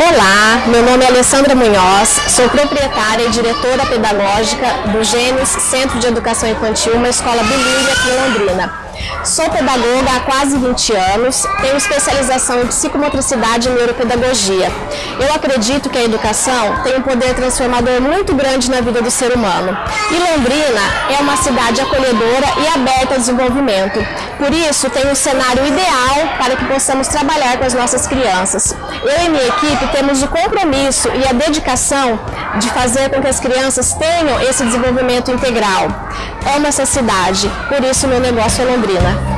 Olá, meu nome é Alessandra Munhoz, sou proprietária e diretora pedagógica do Gênesis Centro de Educação Infantil, uma escola bilíngue aqui em Londrina. Sou pedagoga há quase 20 anos, tenho especialização em psicomotricidade e neuropedagogia. Eu acredito que a educação tem um poder transformador muito grande na vida do ser humano. E Londrina é uma cidade acolhedora e aberta ao desenvolvimento. Por isso, tem um cenário ideal para que possamos trabalhar com as nossas crianças. Eu e minha equipe temos o compromisso e a dedicação de fazer com que as crianças tenham esse desenvolvimento integral. Amo essa cidade, por isso meu negócio é Londrina.